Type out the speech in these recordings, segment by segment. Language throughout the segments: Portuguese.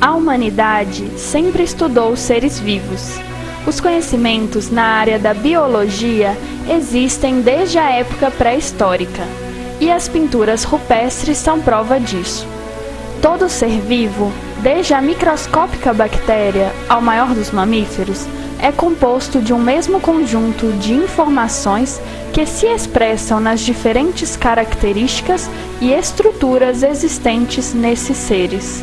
A humanidade sempre estudou seres vivos. Os conhecimentos na área da biologia existem desde a época pré-histórica, e as pinturas rupestres são prova disso. Todo ser vivo, desde a microscópica bactéria ao maior dos mamíferos, é composto de um mesmo conjunto de informações que se expressam nas diferentes características e estruturas existentes nesses seres.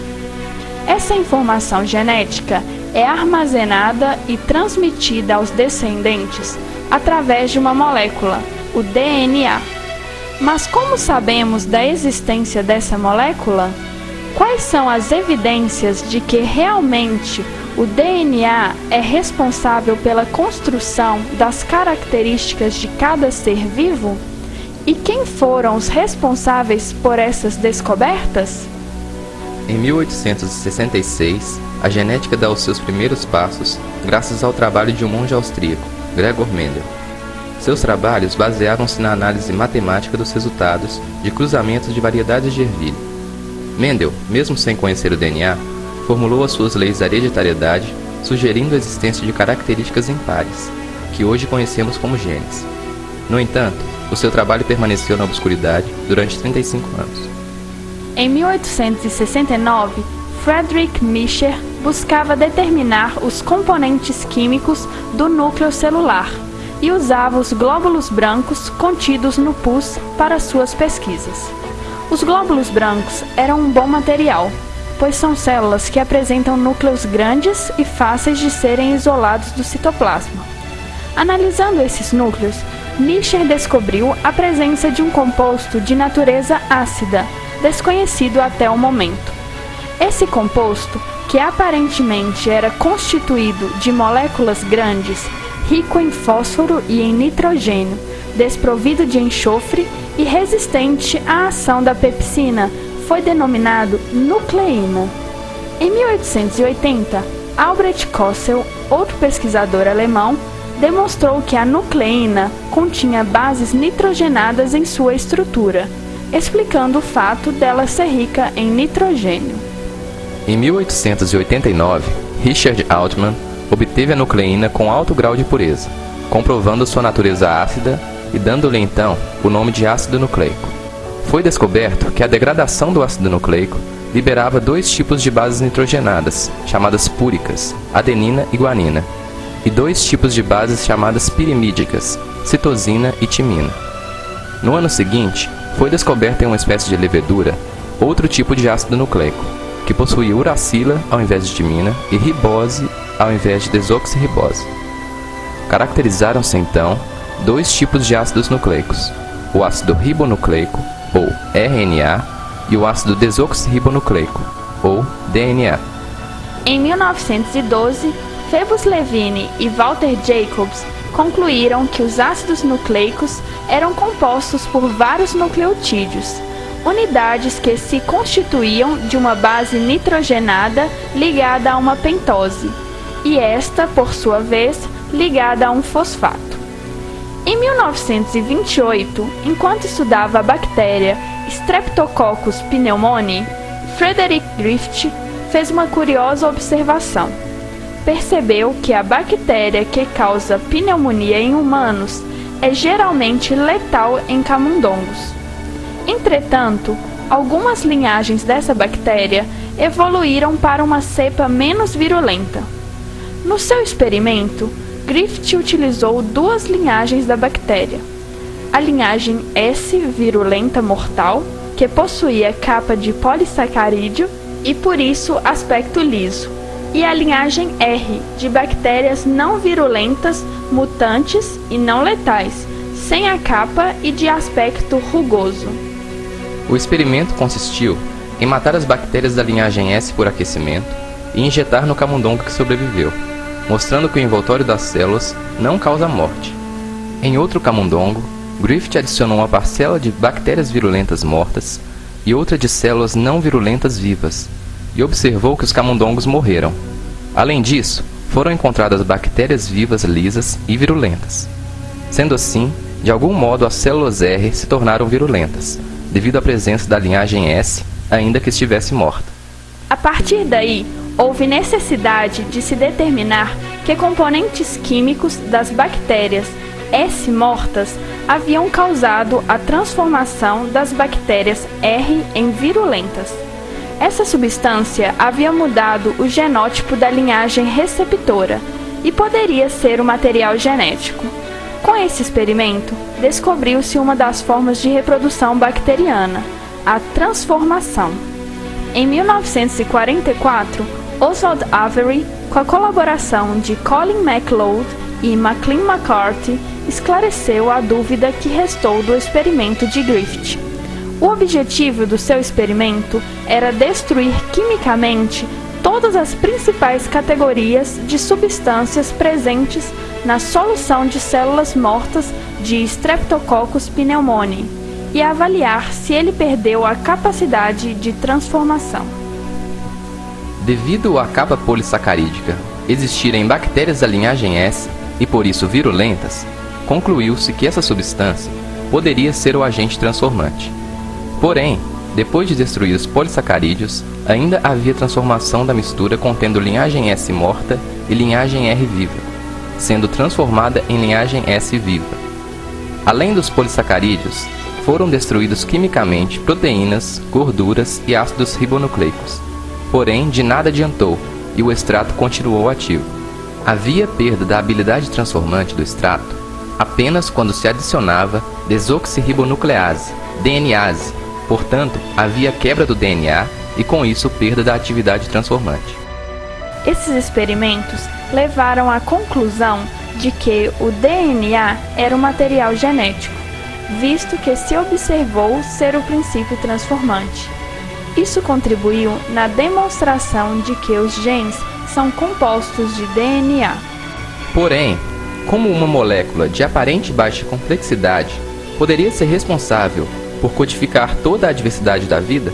Essa informação genética é armazenada e transmitida aos descendentes através de uma molécula, o DNA. Mas como sabemos da existência dessa molécula? Quais são as evidências de que realmente o DNA é responsável pela construção das características de cada ser vivo? E quem foram os responsáveis por essas descobertas? Em 1866, a genética dá os seus primeiros passos graças ao trabalho de um monge austríaco, Gregor Mendel. Seus trabalhos baseavam-se na análise matemática dos resultados de cruzamentos de variedades de ervilha. Mendel, mesmo sem conhecer o DNA, formulou as suas leis da hereditariedade, sugerindo a existência de características impares, que hoje conhecemos como genes. No entanto, o seu trabalho permaneceu na obscuridade durante 35 anos. Em 1869, Friedrich Mischer buscava determinar os componentes químicos do núcleo celular e usava os glóbulos brancos contidos no pus para suas pesquisas. Os glóbulos brancos eram um bom material, pois são células que apresentam núcleos grandes e fáceis de serem isolados do citoplasma. Analisando esses núcleos, Mischer descobriu a presença de um composto de natureza ácida, desconhecido até o momento. Esse composto, que aparentemente era constituído de moléculas grandes, rico em fósforo e em nitrogênio, desprovido de enxofre e resistente à ação da pepsina, foi denominado nucleína. Em 1880, Albrecht Kossel, outro pesquisador alemão, demonstrou que a nucleína continha bases nitrogenadas em sua estrutura, explicando o fato dela ser rica em nitrogênio. Em 1889, Richard Altman obteve a nucleína com alto grau de pureza, comprovando sua natureza ácida e dando-lhe então o nome de ácido nucleico. Foi descoberto que a degradação do ácido nucleico liberava dois tipos de bases nitrogenadas, chamadas púricas, adenina e guanina, e dois tipos de bases chamadas pirimídicas, citosina e timina. No ano seguinte, foi descoberto em uma espécie de levedura outro tipo de ácido nucleico, que possuía uracila ao invés de timina e ribose ao invés de desoxirribose. Caracterizaram-se então dois tipos de ácidos nucleicos, o ácido ribonucleico, ou RNA, e o ácido desoxirribonucleico, ou DNA. Em 1912, Phoebus Levine e Walter Jacobs concluíram que os ácidos nucleicos eram compostos por vários nucleotídeos, unidades que se constituíam de uma base nitrogenada ligada a uma pentose, e esta, por sua vez, ligada a um fosfato. Em 1928, enquanto estudava a bactéria Streptococcus pneumoniae, Frederick Griffith fez uma curiosa observação. Percebeu que a bactéria que causa pneumonia em humanos é geralmente letal em camundongos. Entretanto, algumas linhagens dessa bactéria evoluíram para uma cepa menos virulenta. No seu experimento, Griffith utilizou duas linhagens da bactéria. A linhagem S virulenta mortal, que possuía capa de polissacarídeo e por isso aspecto liso, e a linhagem R, de bactérias não virulentas, mutantes e não letais, sem a capa e de aspecto rugoso. O experimento consistiu em matar as bactérias da linhagem S por aquecimento e injetar no camundongo que sobreviveu mostrando que o envoltório das células não causa morte. Em outro camundongo, Griffith adicionou uma parcela de bactérias virulentas mortas e outra de células não virulentas vivas, e observou que os camundongos morreram. Além disso, foram encontradas bactérias vivas lisas e virulentas. Sendo assim, de algum modo as células R se tornaram virulentas, devido à presença da linhagem S, ainda que estivesse morta. A partir daí, houve necessidade de se determinar que componentes químicos das bactérias S mortas haviam causado a transformação das bactérias R em virulentas. Essa substância havia mudado o genótipo da linhagem receptora e poderia ser o material genético. Com esse experimento, descobriu-se uma das formas de reprodução bacteriana, a transformação. Em 1944, Oswald Avery, com a colaboração de Colin MacLeod e Maclean McCarthy, esclareceu a dúvida que restou do experimento de Griffith. O objetivo do seu experimento era destruir quimicamente todas as principais categorias de substâncias presentes na solução de células mortas de Streptococcus pneumoniae e avaliar se ele perdeu a capacidade de transformação. Devido à capa polissacarídica existir em bactérias da linhagem S e por isso virulentas, concluiu-se que essa substância poderia ser o agente transformante. Porém, depois de destruir os polissacarídeos, ainda havia transformação da mistura contendo linhagem S morta e linhagem R viva, sendo transformada em linhagem S viva. Além dos polissacarídeos, foram destruídos quimicamente proteínas, gorduras e ácidos ribonucleicos. Porém, de nada adiantou e o extrato continuou ativo. Havia perda da habilidade transformante do extrato apenas quando se adicionava desoxirribonuclease, DNase. Portanto, havia quebra do DNA e com isso perda da atividade transformante. Esses experimentos levaram à conclusão de que o DNA era um material genético, visto que se observou ser o princípio transformante. Isso contribuiu na demonstração de que os genes são compostos de DNA. Porém, como uma molécula de aparente baixa complexidade poderia ser responsável por codificar toda a diversidade da vida?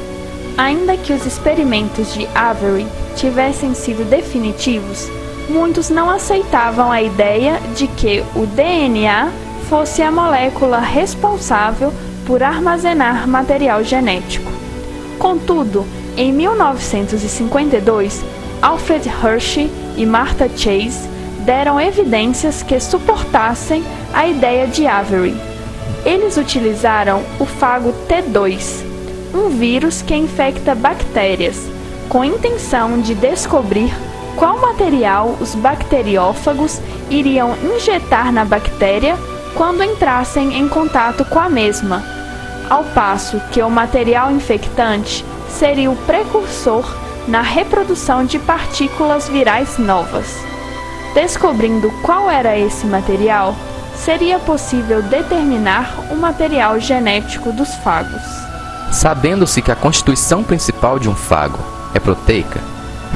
Ainda que os experimentos de Avery tivessem sido definitivos, muitos não aceitavam a ideia de que o DNA fosse a molécula responsável por armazenar material genético. Contudo, em 1952, Alfred Hershey e Martha Chase deram evidências que suportassem a ideia de Avery. Eles utilizaram o fago T2, um vírus que infecta bactérias, com intenção de descobrir qual material os bacteriófagos iriam injetar na bactéria quando entrassem em contato com a mesma, ao passo que o material infectante seria o precursor na reprodução de partículas virais novas. Descobrindo qual era esse material, seria possível determinar o material genético dos fagos. Sabendo-se que a constituição principal de um fago é proteica,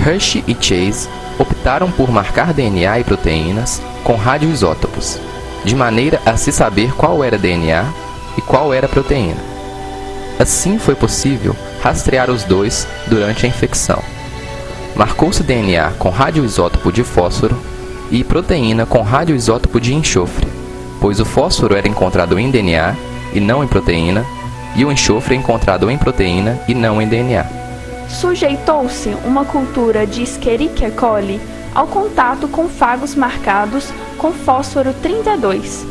Hershey e Chase optaram por marcar DNA e proteínas com radioisótopos, de maneira a se saber qual era DNA e qual era proteína. Assim foi possível rastrear os dois durante a infecção. Marcou-se DNA com radioisótopo de fósforo e proteína com radioisótopo de enxofre, pois o fósforo era encontrado em DNA e não em proteína, e o enxofre é encontrado em proteína e não em DNA. Sujeitou-se uma cultura de Escherichia coli ao contato com fagos marcados com fósforo 32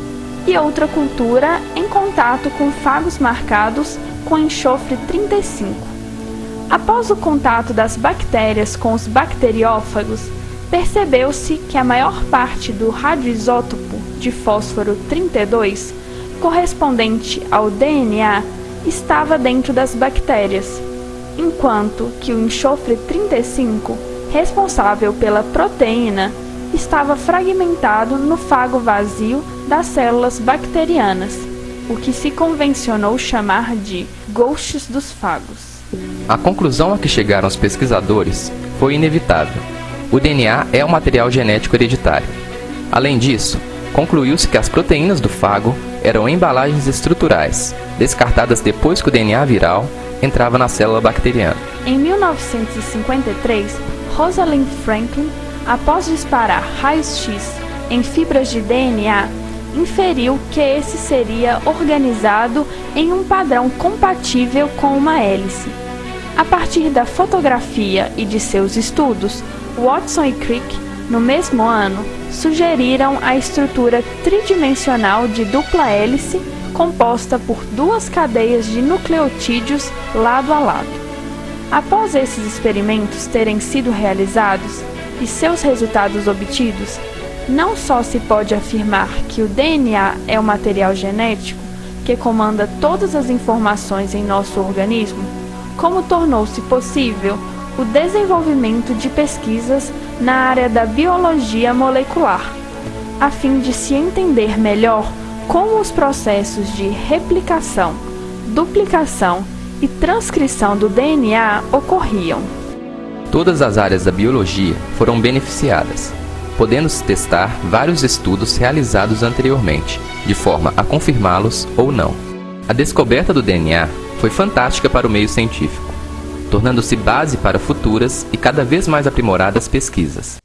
e outra cultura em contato com fagos marcados com enxofre 35. Após o contato das bactérias com os bacteriófagos, percebeu-se que a maior parte do radioisótopo de fósforo 32, correspondente ao DNA, estava dentro das bactérias, enquanto que o enxofre 35, responsável pela proteína, estava fragmentado no fago vazio das células bacterianas, o que se convencionou chamar de ghosts dos fagos. A conclusão a que chegaram os pesquisadores foi inevitável o DNA é um material genético hereditário. Além disso, concluiu-se que as proteínas do fago eram embalagens estruturais, descartadas depois que o DNA viral entrava na célula bacteriana. Em 1953, Rosalind Franklin, após disparar raios-x em fibras de DNA, inferiu que esse seria organizado em um padrão compatível com uma hélice. A partir da fotografia e de seus estudos, Watson e Crick, no mesmo ano, sugeriram a estrutura tridimensional de dupla hélice composta por duas cadeias de nucleotídeos lado a lado. Após esses experimentos terem sido realizados e seus resultados obtidos, não só se pode afirmar que o DNA é o material genético que comanda todas as informações em nosso organismo, como tornou-se possível o desenvolvimento de pesquisas na área da biologia molecular, a fim de se entender melhor como os processos de replicação, duplicação e transcrição do DNA ocorriam. Todas as áreas da biologia foram beneficiadas, podendo-se testar vários estudos realizados anteriormente, de forma a confirmá-los ou não. A descoberta do DNA foi fantástica para o meio científico, tornando-se base para futuras e cada vez mais aprimoradas pesquisas.